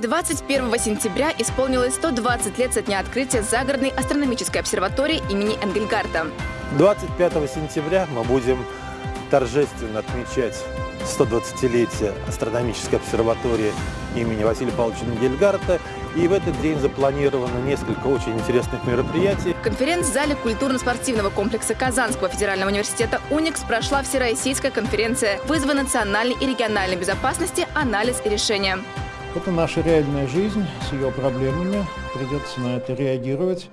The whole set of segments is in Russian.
21 сентября исполнилось 120 лет со дня открытия загородной астрономической обсерватории имени Энгельгарта. 25 сентября мы будем торжественно отмечать 120-летие астрономической обсерватории имени Василия Павловича Энгельгарта. И в этот день запланировано несколько очень интересных мероприятий. В конференц-зале культурно-спортивного комплекса Казанского федерального университета «Уникс» прошла всероссийская конференция «Вызовы национальной и региональной безопасности. Анализ и решения». Это наша реальная жизнь с ее проблемами. Придется на это реагировать.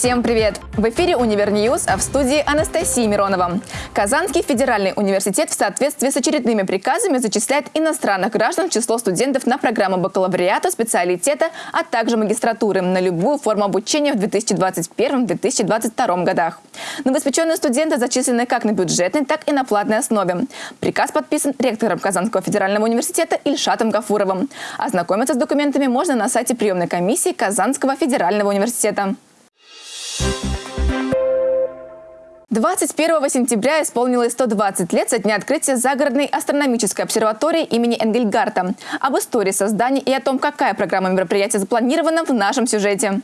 Всем привет! В эфире «Универ а в студии Анастасия Миронова. Казанский федеральный университет в соответствии с очередными приказами зачисляет иностранных граждан в число студентов на программу бакалавриата, специалитета, а также магистратуры на любую форму обучения в 2021-2022 годах. Новоспеченные студенты зачислены как на бюджетной, так и на платной основе. Приказ подписан ректором Казанского федерального университета Ильшатом Гафуровым. Ознакомиться с документами можно на сайте приемной комиссии Казанского федерального университета. 21 сентября исполнилось 120 лет со дня открытия загородной астрономической обсерватории имени Энгельгарта. Об истории создания и о том, какая программа мероприятия запланирована в нашем сюжете.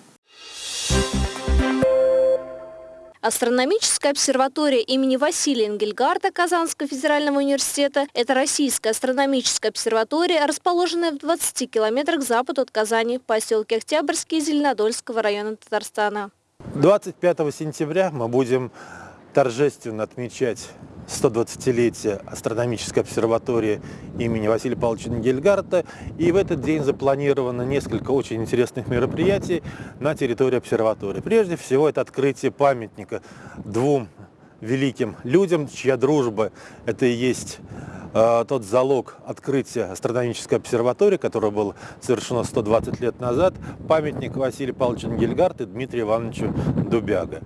Астрономическая обсерватория имени Василия Энгельгарта Казанского федерального университета – это российская астрономическая обсерватория, расположенная в 20 километрах к западу от Казани в поселке Октябрьский Зеленодольского района Татарстана. 25 сентября мы будем торжественно отмечать 120-летие астрономической обсерватории имени Василия Павловича Нгельгарта. И в этот день запланировано несколько очень интересных мероприятий на территории обсерватории. Прежде всего, это открытие памятника двум великим людям, чья дружба – это и есть э, тот залог открытия астрономической обсерватории, которое было совершено 120 лет назад, памятник Василию Павловичу Нгельгарту и Дмитрию Ивановичу Дубяга.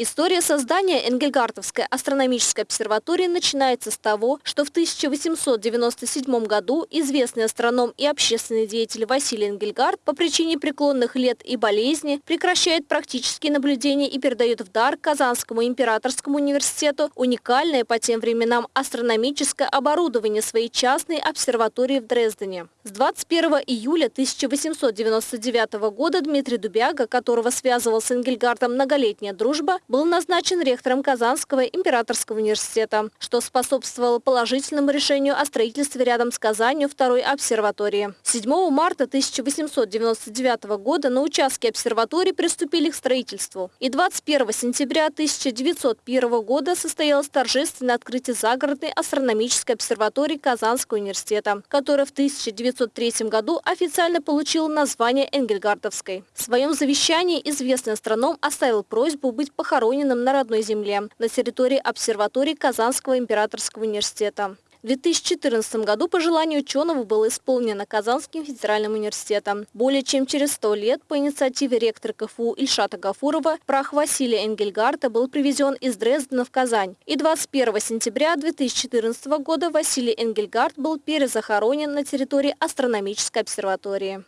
История создания Энгельгартовской астрономической обсерватории начинается с того, что в 1897 году известный астроном и общественный деятель Василий Энгельгард по причине преклонных лет и болезни прекращает практические наблюдения и передает в дар Казанскому императорскому университету уникальное по тем временам астрономическое оборудование своей частной обсерватории в Дрездене. С 21 июля 1899 года Дмитрий Дубяга, которого связывал с Энгельгардом многолетняя дружба, был назначен ректором Казанского императорского университета, что способствовало положительному решению о строительстве рядом с Казанью второй обсерватории. 7 марта 1899 года на участке обсерватории приступили к строительству. И 21 сентября 1901 года состоялось торжественное открытие загородной астрономической обсерватории Казанского университета, которая в 1903 году официально получила название Энгельгардовской. В своем завещании известный астроном оставил просьбу быть похороненным похороненным на родной земле, на территории обсерватории Казанского императорского университета. В 2014 году пожелание ученого было исполнено Казанским федеральным университетом. Более чем через 100 лет по инициативе ректора КФУ Ильшата Гафурова прах Василия Энгельгарта был привезен из Дрездена в Казань. И 21 сентября 2014 года Василий Энгельгард был перезахоронен на территории астрономической обсерватории.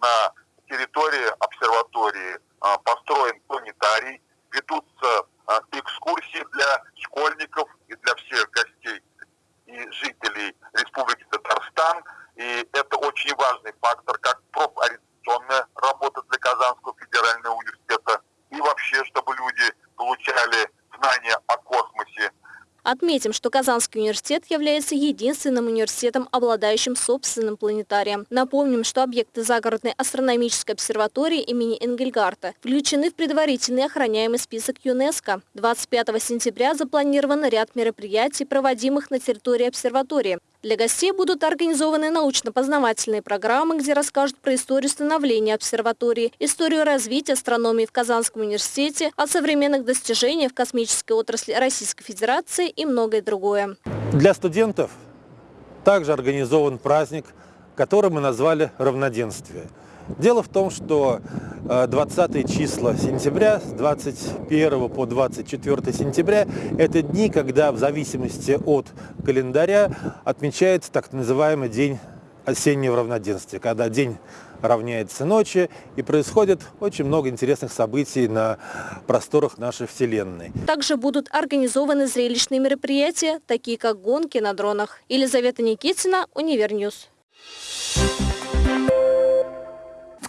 На территории обсерватории а, построен планетарий, ведутся а, экскурсии для школьников и для всех гостей и жителей Республики Татарстан. И это очень важный фактор, как профориентационная работа для Казанского федерального университета. И вообще, чтобы люди получали знания о космосе, Отметим, что Казанский университет является единственным университетом, обладающим собственным планетарием. Напомним, что объекты загородной астрономической обсерватории имени Энгельгарта включены в предварительный охраняемый список ЮНЕСКО. 25 сентября запланирован ряд мероприятий, проводимых на территории обсерватории. Для гостей будут организованы научно-познавательные программы, где расскажут про историю становления обсерватории, историю развития астрономии в Казанском университете, о современных достижениях в космической отрасли Российской Федерации и многое другое. Для студентов также организован праздник, который мы назвали «Равноденствие». Дело в том, что 20 э, числа сентября, с 21 по 24 сентября, это дни, когда в зависимости от календаря отмечается так называемый день осеннего равноденствия, когда день равняется ночи, и происходит очень много интересных событий на просторах нашей Вселенной. Также будут организованы зрелищные мероприятия, такие как гонки на дронах. Елизавета Никитина, Univer News. В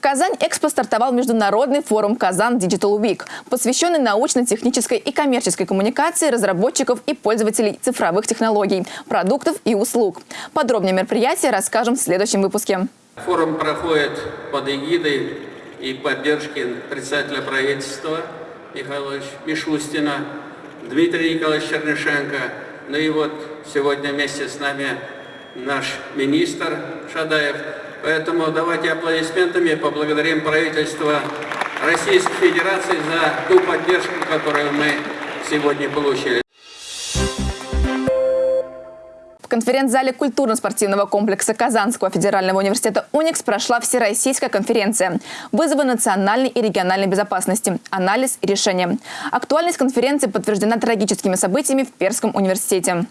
Казань Экспо стартовал международный форум «Kazan Digital Week», посвященный научно-технической и коммерческой коммуникации разработчиков и пользователей цифровых технологий, продуктов и услуг. Подробнее мероприятие расскажем в следующем выпуске. Форум проходит под эгидой и поддержки председателя правительства Михаила Мишустина, Дмитрия Николаевича Чернышенко. Ну и вот сегодня вместе с нами наш министр Шадаев. Поэтому давайте аплодисментами поблагодарим правительство Российской Федерации за ту поддержку, которую мы сегодня получили. В конференц-зале культурно-спортивного комплекса Казанского федерального университета «Уникс» прошла всероссийская конференция «Вызовы национальной и региональной безопасности. Анализ и решение». Актуальность конференции подтверждена трагическими событиями в Перском университете.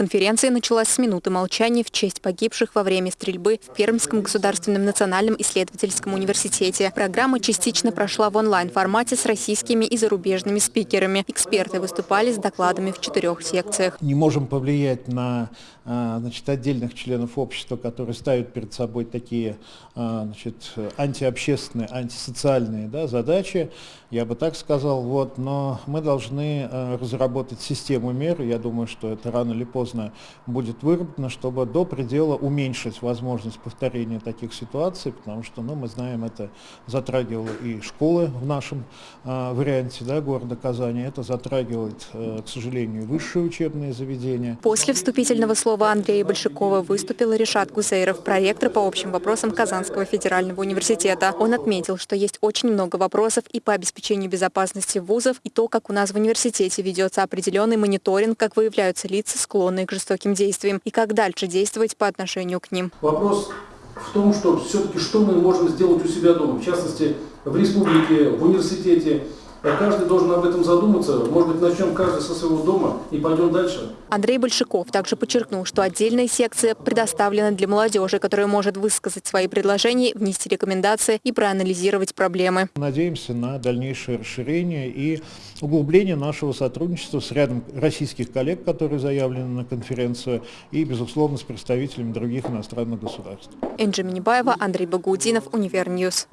Конференция началась с минуты молчания в честь погибших во время стрельбы в Пермском государственном национальном исследовательском университете. Программа частично прошла в онлайн-формате с российскими и зарубежными спикерами. Эксперты выступали с докладами в четырех секциях. Не можем повлиять на а, значит, отдельных членов общества, которые ставят перед собой такие а, значит, антиобщественные, антисоциальные да, задачи, я бы так сказал, вот, но мы должны а, разработать систему мер, я думаю, что это рано или поздно будет выработано, чтобы до предела уменьшить возможность повторения таких ситуаций, потому что, ну, мы знаем, это затрагивало и школы в нашем варианте да, города Казани, это затрагивает, к сожалению, высшие учебные заведения. После вступительного слова Андрея Большакова выступил Решат Гусейров, проектор по общим вопросам Казанского федерального университета. Он отметил, что есть очень много вопросов и по обеспечению безопасности вузов, и то, как у нас в университете ведется определенный мониторинг, как выявляются лица, склонные к жестоким действиям, и как дальше действовать по отношению к ним. Вопрос в том, что все-таки что мы можем сделать у себя дома, в частности, в республике, в университете, Каждый должен об этом задуматься. Может быть, начнем каждый со своего дома и пойдем дальше. Андрей Большаков также подчеркнул, что отдельная секция предоставлена для молодежи, которая может высказать свои предложения, внести рекомендации и проанализировать проблемы. Надеемся на дальнейшее расширение и углубление нашего сотрудничества с рядом российских коллег, которые заявлены на конференцию, и, безусловно, с представителями других иностранных государств. Энджи Минибаева, Андрей Багаудинов, Univer News.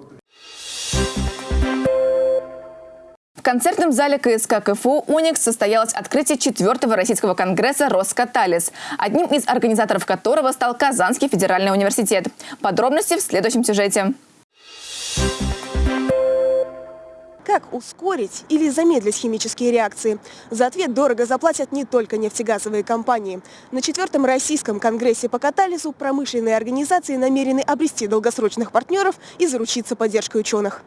В концертном зале КСК КФУ «Уникс» состоялось открытие четвертого российского конгресса «Роскаталис», одним из организаторов которого стал Казанский федеральный университет. Подробности в следующем сюжете. Как ускорить или замедлить химические реакции? За ответ дорого заплатят не только нефтегазовые компании. На четвертом российском конгрессе по катализу промышленные организации намерены обрести долгосрочных партнеров и заручиться поддержкой ученых.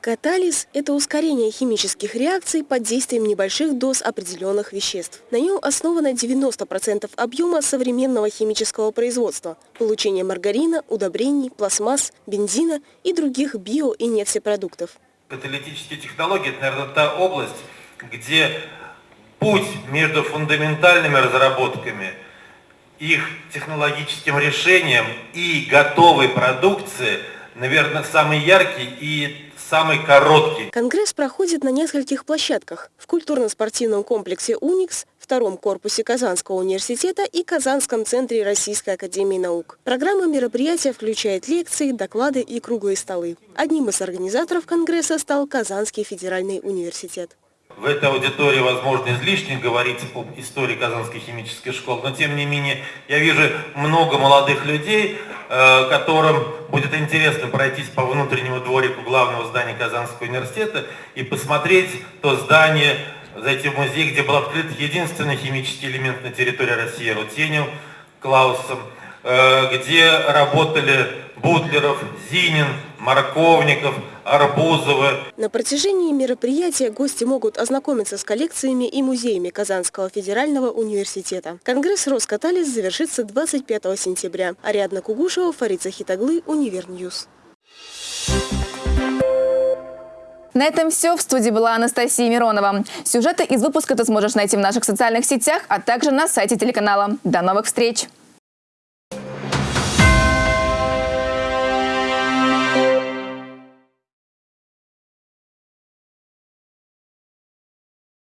Катализ – это ускорение химических реакций под действием небольших доз определенных веществ. На нем основано 90% объема современного химического производства – получение маргарина, удобрений, пластмасс, бензина и других био- и нефтепродуктов. Каталитические технологии – это, наверное, та область, где путь между фундаментальными разработками, их технологическим решением и готовой продукцией, наверное, самый яркий и самый короткий. Конгресс проходит на нескольких площадках. В культурно-спортивном комплексе «Уникс», втором корпусе Казанского университета и Казанском центре Российской академии наук. Программа мероприятия включает лекции, доклады и круглые столы. Одним из организаторов Конгресса стал Казанский федеральный университет. В этой аудитории, возможно, излишне говорить об истории Казанской химической школы, но тем не менее я вижу много молодых людей, э, которым будет интересно пройтись по внутреннему дворику главного здания Казанского университета и посмотреть то здание, зайти в музей, где был открыт единственный химический элемент на территории России, Рутенев Клаусом, где работали Бутлеров, Зинин, Марковников, Арбузовы. На протяжении мероприятия гости могут ознакомиться с коллекциями и музеями Казанского федерального университета. Конгресс «Роскаталис» завершится 25 сентября. Ариадна Кугушева, Фарид Захитаглы, Univer News. На этом все. В студии была Анастасия Миронова. Сюжеты из выпуска ты сможешь найти в наших социальных сетях, а также на сайте телеканала. До новых встреч!